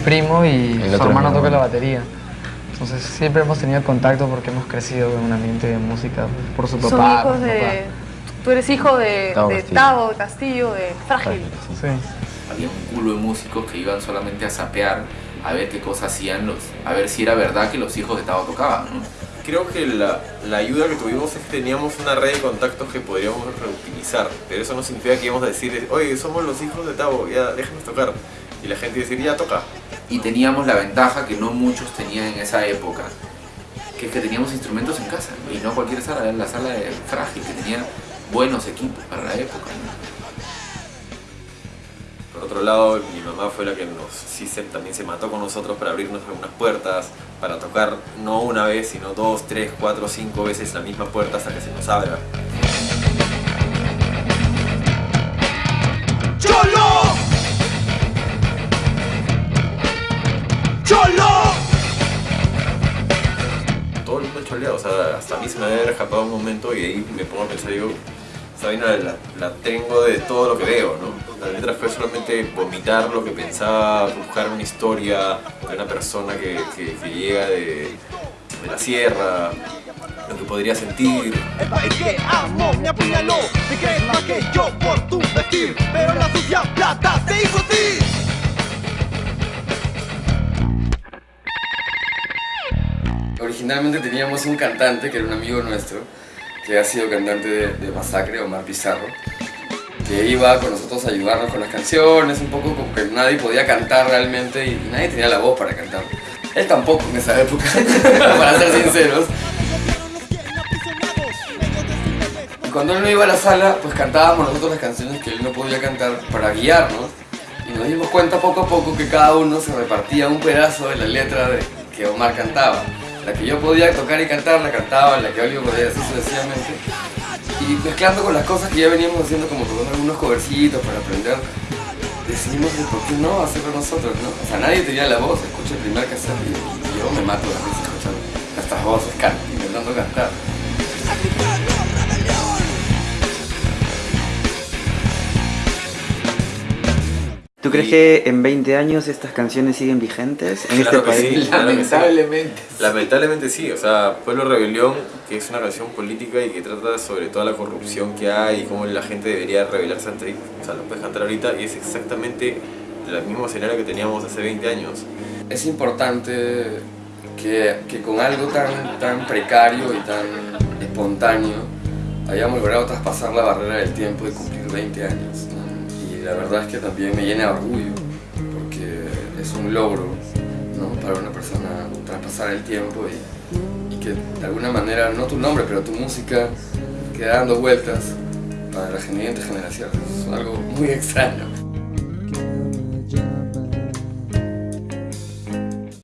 primo y su hermano toca la batería. Entonces siempre hemos tenido contacto porque hemos crecido en un ambiente de música por su papá. Son hijos de... papá. Tú eres hijo de Tavo de Castillo. Tavo Castillo, de Frágil. Sí. Había un culo de músicos que iban solamente a sapear a ver qué cosas hacían los, a ver si era verdad que los hijos de Tavo tocaban, ¿no? Creo que la, la ayuda que tuvimos es que teníamos una red de contactos que podríamos reutilizar, pero eso no significa que íbamos a decir, oye, somos los hijos de Tavo, ya déjanos tocar. Y la gente decir, ya toca. Y teníamos la ventaja que no muchos tenían en esa época, que es que teníamos instrumentos en casa, y no cualquier sala, era la sala de Frágil, que tenía buenos equipos para la época. Por otro lado, mi mamá fue la que nos, sí se- también se mató con nosotros para abrirnos algunas puertas, para tocar no una vez, sino dos, tres, cuatro, cinco veces la misma puerta hasta que se nos abra. O sea, hasta a mí se me haber escapado un momento y ahí me pongo a pensar, digo, esta vaina la, la tengo de todo lo que veo, ¿no? La letra fue solamente vomitar lo que pensaba, buscar una historia de una persona que, que- llega de, de la sierra, lo que podría sentir. El país que amo me apuñaló más que yo por tu vestir Pero la sucia plata te hizo ti Originalmente teníamos un cantante que era un amigo nuestro, que ha sido cantante de, Masacre, Omar Pizarro, que iba con nosotros a ayudarnos con las canciones, un poco como que nadie podía cantar realmente y, nadie tenía la voz para cantar. Él tampoco en esa época, para ser sinceros. Cuando él no iba a la sala, pues cantábamos nosotros las canciones que él no podía cantar para guiarnos. Y nos dimos cuenta poco a poco que cada uno se repartía un pedazo de la letra que Omar cantaba. La que yo podía tocar y cantar, la cantaba, la que Oliver podía así sucesivamente. Y mezclando con las cosas que ya veníamos haciendo, como tocando algunos covercitos para aprender, decidimos de por qué no hacerlo nosotros, ¿no? O sea, nadie tenía la voz, escucha el primer cassette y, yo me mato de risa escuchando nuestras voces, can- intentando cantar. Crees que en 20 años estas canciones siguen vigentes en Claro este que sí. país? Claro sí. Lamentablemente. Lamentablemente sí, o sea, Pueblo Rebelión, que es una canción política y que trata sobre toda la corrupción que hay y cómo la gente debería rebelarse ante. O sea, lo puedes cantar ahorita y es exactamente el mismo escenario que teníamos hace 20 años. es importante que, que con algo tan, tan precario y tan espontáneo hayamos logrado traspasar la barrera del tiempo y cumplir 20 años. ¿no? La verdad es que también me llena de orgullo, porque es un logro para una persona traspasar el tiempo y, que de alguna manera, no tu nombre, pero tu música quede dando vueltas para las siguientes generaciones. Es algo muy extraño.